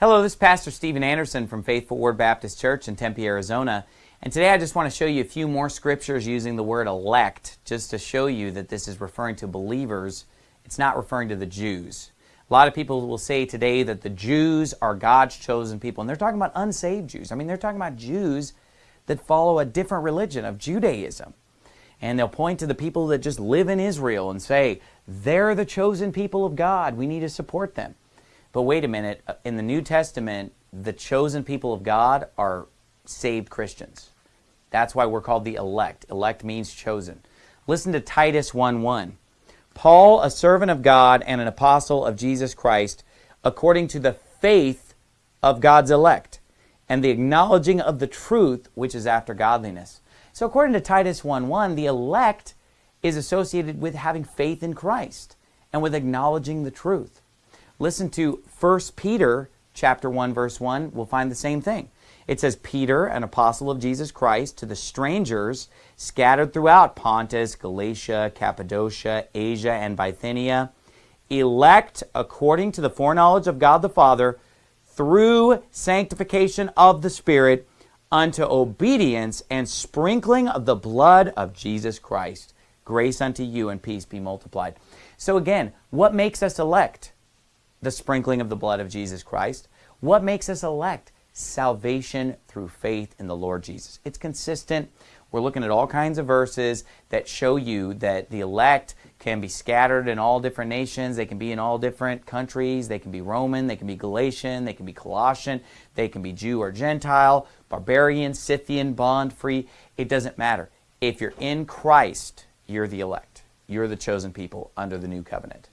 Hello, this is Pastor Steven Anderson from Faithful Word Baptist Church in Tempe, Arizona. And today I just want to show you a few more scriptures using the word elect, just to show you that this is referring to believers. It's not referring to the Jews. A lot of people will say today that the Jews are God's chosen people, and they're talking about unsaved Jews. I mean, they're talking about Jews that follow a different religion of Judaism. And they'll point to the people that just live in Israel and say, they're the chosen people of God. We need to support them. But wait a minute, uh, in the New Testament, the chosen people of God are saved Christians. That's why we're called the elect. Elect means chosen. Listen to Titus 1.1. Paul, a servant of God and an apostle of Jesus Christ, according to the faith of God's elect, and the acknowledging of the truth which is after godliness. So according to Titus 1.1, the elect is associated with having faith in Christ and with acknowledging the truth. Listen to 1 Peter chapter 1 verse 1. We'll find the same thing. It says, Peter, an apostle of Jesus Christ, to the strangers scattered throughout Pontus, Galatia, Cappadocia, Asia, and Bithynia, elect according to the foreknowledge of God the Father, through sanctification of the Spirit, unto obedience and sprinkling of the blood of Jesus Christ. Grace unto you and peace be multiplied. So again, what makes us elect? The sprinkling of the blood of Jesus Christ. What makes us elect? Salvation through faith in the Lord Jesus. It's consistent. We're looking at all kinds of verses that show you that the elect can be scattered in all different nations. They can be in all different countries. They can be Roman. They can be Galatian. They can be Colossian. They can be Jew or Gentile, barbarian, Scythian, bond, free. It doesn't matter. If you're in Christ, you're the elect. You're the chosen people under the new covenant.